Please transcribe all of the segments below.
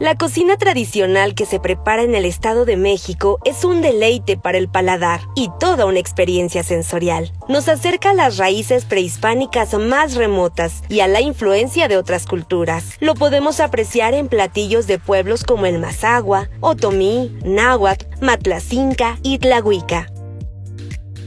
La cocina tradicional que se prepara en el Estado de México es un deleite para el paladar y toda una experiencia sensorial. Nos acerca a las raíces prehispánicas más remotas y a la influencia de otras culturas. Lo podemos apreciar en platillos de pueblos como el Mazagua, Otomí, Náhuatl, Matlacinca y Tlahuica.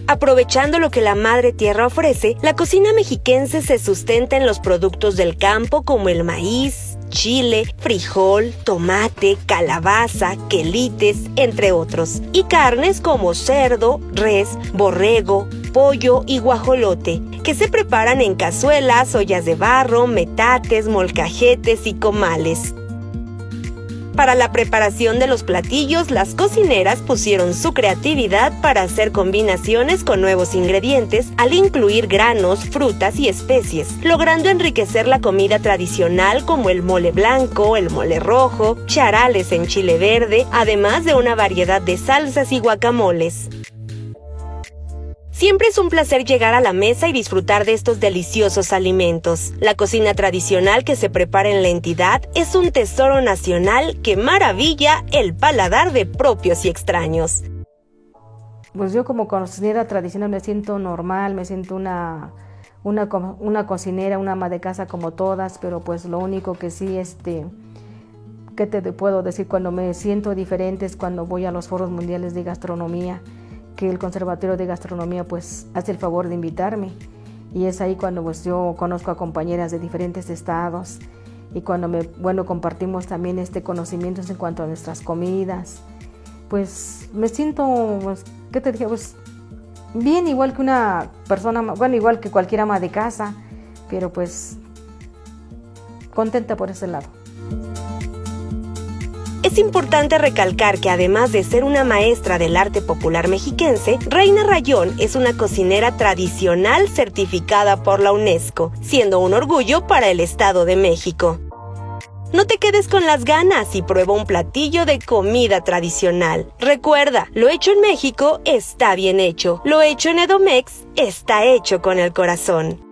Aprovechando lo que la madre tierra ofrece, la cocina mexiquense se sustenta en los productos del campo como el maíz, chile, frijol, tomate, calabaza, quelites, entre otros. Y carnes como cerdo, res, borrego, pollo y guajolote, que se preparan en cazuelas, ollas de barro, metates, molcajetes y comales. Para la preparación de los platillos, las cocineras pusieron su creatividad para hacer combinaciones con nuevos ingredientes al incluir granos, frutas y especies, logrando enriquecer la comida tradicional como el mole blanco, el mole rojo, charales en chile verde, además de una variedad de salsas y guacamoles. Siempre es un placer llegar a la mesa y disfrutar de estos deliciosos alimentos. La cocina tradicional que se prepara en la entidad es un tesoro nacional que maravilla el paladar de propios y extraños. Pues yo como cocinera tradicional me siento normal, me siento una, una, cocinera, una ama de casa como todas, pero pues lo único que sí, este, ¿qué te puedo decir? Cuando me siento diferente es cuando voy a los foros mundiales de gastronomía que el Conservatorio de Gastronomía pues hace el favor de invitarme. Y es ahí cuando pues yo conozco a compañeras de diferentes estados y cuando me bueno compartimos también este conocimiento en cuanto a nuestras comidas pues me siento pues, qué te dije pues bien igual que una persona bueno igual que cualquier ama de casa pero pues contenta por ese lado es importante recalcar que además de ser una maestra del arte popular mexiquense, Reina Rayón es una cocinera tradicional certificada por la UNESCO, siendo un orgullo para el Estado de México. No te quedes con las ganas y prueba un platillo de comida tradicional. Recuerda, lo hecho en México está bien hecho. Lo hecho en Edomex está hecho con el corazón.